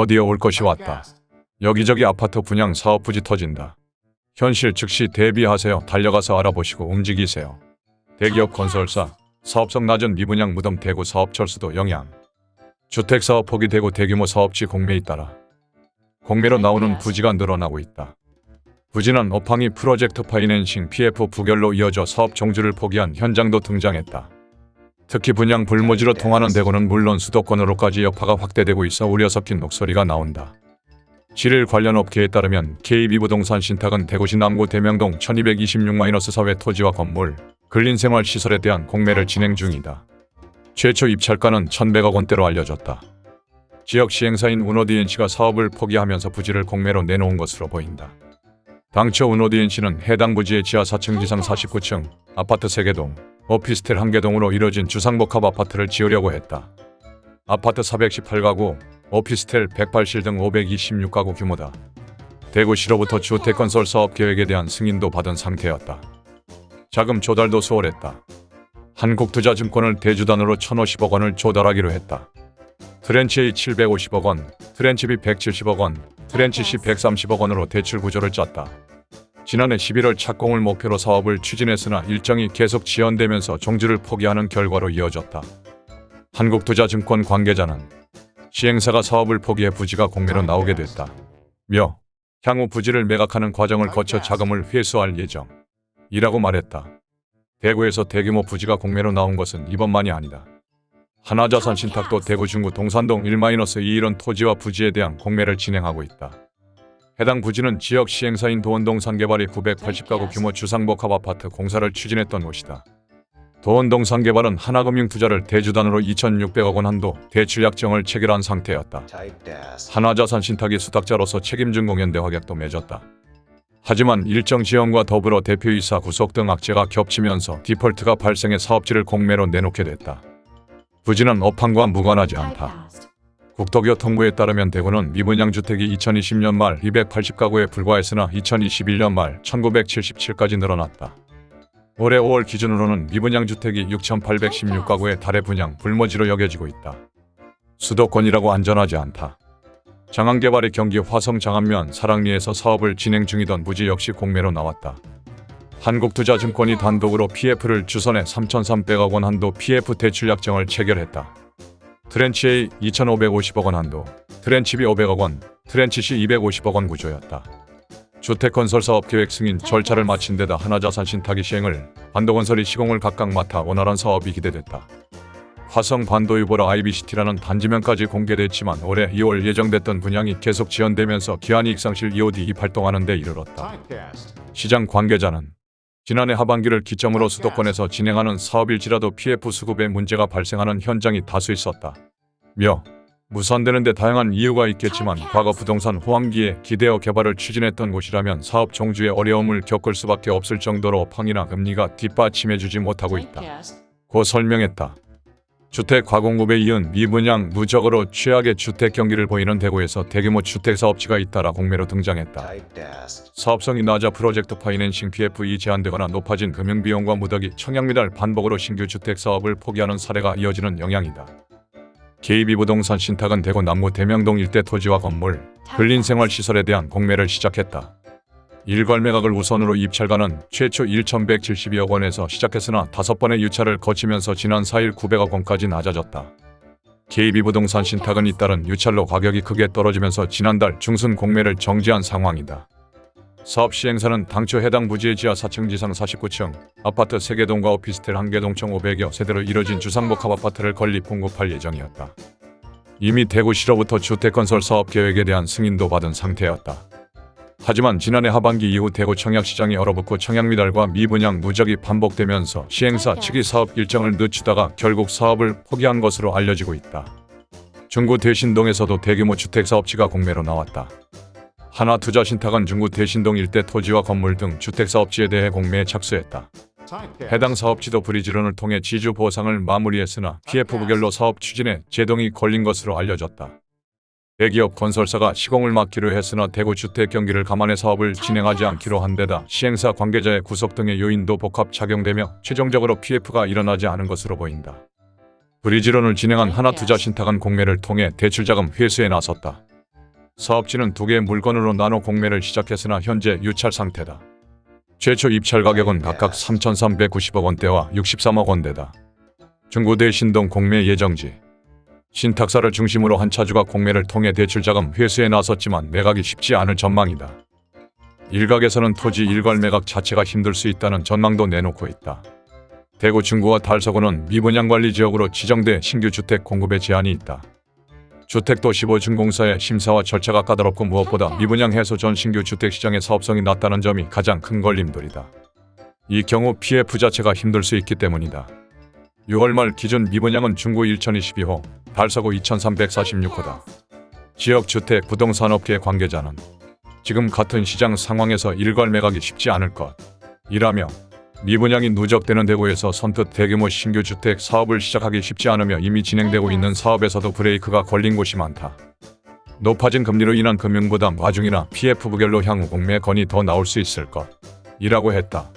드디어 올 것이 왔다. 여기저기 아파트 분양 사업 부지 터진다. 현실 즉시 대비하세요. 달려가서 알아보시고 움직이세요. 대기업 건설사, 사업성 낮은 미분양 무덤 대구 사업 철수도 영향. 주택사업 포기되고 대규모 사업지 공매에 따라 공매로 나오는 부지가 늘어나고 있다. 부진한 업황이 프로젝트 파이낸싱 PF 부결로 이어져 사업 종주를 포기한 현장도 등장했다. 특히 분양 불모지로 통하는 대구는 물론 수도권으로까지 여파가 확대되고 있어 우려 섞인 목소리가 나온다. 7일 관련 업계에 따르면 KB부동산 신탁은 대구시 남구 대명동 1226-4회 토지와 건물, 근린생활시설에 대한 공매를 진행 중이다. 최초 입찰가는 1100억 원대로 알려졌다. 지역 시행사인 운호디엔시가 사업을 포기하면서 부지를 공매로 내놓은 것으로 보인다. 당초 운호디엔시는 해당 부지의 지하 4층 지상 49층, 아파트 3개동, 오피스텔 1개동으로 이뤄진 주상복합 아파트를 지으려고 했다. 아파트 418가구, 오피스텔 108실 등 526가구 규모다. 대구시로부터 주택건설 사업 계획에 대한 승인도 받은 상태였다. 자금 조달도 수월했다. 한국투자증권을 대주단으로 1,050억 원을 조달하기로 했다. tranche A 750억 원, tranche B 170억 원, tranche C 130억 원으로 대출 구조를 짰다. 지난해 11월 착공을 목표로 사업을 추진했으나 일정이 계속 지연되면서 종주를 포기하는 결과로 이어졌다. 한국투자증권 관계자는 시행사가 사업을 포기해 부지가 공매로 나오게 됐다. 며 향후 부지를 매각하는 과정을 거쳐 자금을 회수할 예정. 이라고 말했다. 대구에서 대규모 부지가 공매로 나온 것은 이번만이 아니다. 하나자산 신탁도 대구 중구 동산동 1-2 이런 토지와 부지에 대한 공매를 진행하고 있다. 해당 부지는 지역 시행사인 도원동 상개발이 980가구 규모 주상복합 아파트 공사를 추진했던 곳이다. 도원동 상개발은 하나금융 투자를 대주단으로 2,600억 원 한도 대출 약정을 체결한 상태였다. 하나자산 신탁이 수탁자로서 책임진 공연대 확약도 맺었다. 하지만 일정 지연과 더불어 대표이사 구속 등 악재가 겹치면서 디폴트가 발생해 사업지를 공매로 내놓게 됐다. 부지는 업황과 무관하지 않다. 국토교통부에 따르면 대구는 미분양 주택이 2020년 말 280가구에 불과했으나 2021년 말 1977까지 늘어났다. 올해 5월 기준으로는 미분양 주택이 6,816가구에 달해 분양 불모지로 여겨지고 있다. 수도권이라고 안전하지 않다. 장안개발의 경기 화성 장안면 사랑리에서 사업을 진행 중이던 부지 역시 공매로 나왔다. 한국투자증권이 단독으로 PF를 주선해 3,300억 원 한도 PF 대출 약정을 체결했다. tranche A 2,550억 원 한도, tranche B 500억 원, tranche C 250억 원 구조였다. 주택건설 사업 계획 승인 절차를 마친 데다 하나자산 신탁이 시행을 반도건설이 시공을 각각 맡아 원활한 사업이 기대됐다. 화성 반도 유보라 아이비시티라는 단지명까지 공개됐지만 올해 2월 예정됐던 분양이 계속 지연되면서 기한이익상실 EOD 발동하는 데 이르렀다. 시장 관계자는 지난해 하반기를 기점으로 수도권에서 진행하는 사업일지라도 PF 수급에 문제가 발생하는 현장이 다수 있었다. 며 무산되는 데 다양한 이유가 있겠지만 과거 부동산 호황기에 기대어 개발을 추진했던 곳이라면 사업 종주에 어려움을 겪을 수밖에 없을 정도로 업황이나 금리가 뒷받침해주지 못하고 있다. 고 설명했다. 주택 과공급에 이은 미분양 누적으로 최악의 주택 경기를 보이는 대구에서 대규모 주택 사업지가 잇따라 공매로 등장했다. 사업성이 낮아 프로젝트 파이낸싱 PF이 제한되거나 높아진 금융비용과 무더기 청약미달 반복으로 신규 주택 사업을 포기하는 사례가 이어지는 영향이다. KB부동산 신탁은 대구 남구 대명동 일대 토지와 건물, 근린생활시설에 대한 공매를 시작했다. 일괄 매각을 우선으로 입찰가는 최초 1,172억 원에서 시작했으나 다섯 번의 유찰을 거치면서 지난 4일 900억 원까지 낮아졌다. KB부동산 신탁은 잇따른 유찰로 가격이 크게 떨어지면서 지난달 중순 공매를 정지한 상황이다. 사업 시행사는 당초 해당 부지의 지하 4층 지상 49층, 아파트 3개 동과 오피스텔 1개 동 총 500여 세대로 이뤄진 주상복합 아파트를 건립 공급할 예정이었다. 이미 대구시로부터 주택건설 사업 계획에 대한 승인도 받은 상태였다. 하지만 지난해 하반기 이후 대구 청약시장이 얼어붙고 청약 미달과 미분양 누적이 반복되면서 시행사 측이 사업 일정을 늦추다가 결국 사업을 포기한 것으로 알려지고 있다. 중구 대신동에서도 대규모 주택사업지가 공매로 나왔다. 하나투자신탁은 중구 대신동 일대 토지와 건물 등 주택사업지에 대해 공매에 착수했다. 해당 사업지도 브리지론을 통해 지주 보상을 마무리했으나 PF 부결로 사업 추진에 제동이 걸린 것으로 알려졌다. 대기업 건설사가 시공을 맡기로 했으나 대구 주택 경기를 감안해 사업을 진행하지 않기로 한 데다 시행사 관계자의 구속 등의 요인도 복합 작용되며 최종적으로 PF가 일어나지 않은 것으로 보인다. 브리지론을 진행한 하나투자 신탁은 공매를 통해 대출자금 회수에 나섰다. 사업지는 두 개의 물건으로 나눠 공매를 시작했으나 현재 유찰 상태다. 최초 입찰 가격은 각각 3,390억 원대와 63억 원대다. 중구대 신동 공매 예정지 신탁사를 중심으로 한 차주가 공매를 통해 대출자금 회수에 나섰지만 매각이 쉽지 않을 전망이다. 일각에서는 토지 일괄 매각 자체가 힘들 수 있다는 전망도 내놓고 있다. 대구 중구와 달서구는 미분양 관리 지역으로 지정돼 신규 주택 공급에 제한이 있다. 주택도시보증공사의 심사와 절차가 까다롭고 무엇보다 미분양 해소 전 신규 주택 시장의 사업성이 낮다는 점이 가장 큰 걸림돌이다. 이 경우 PF 자체가 힘들 수 있기 때문이다. 6월 말 기준 미분양은 중구 1022호, 달서구 2346호다. 지역 주택 부동산업계 관계자는 지금 같은 시장 상황에서 일괄 매각이 쉽지 않을 것 이라며 미분양이 누적되는 대구에서 선뜻 대규모 신규 주택 사업을 시작하기 쉽지 않으며 이미 진행되고 있는 사업에서도 브레이크가 걸린 곳이 많다. 높아진 금리로 인한 금융부담 와중이나 PF 부결로 향후 공매 건이 더 나올 수 있을 것 이라고 했다.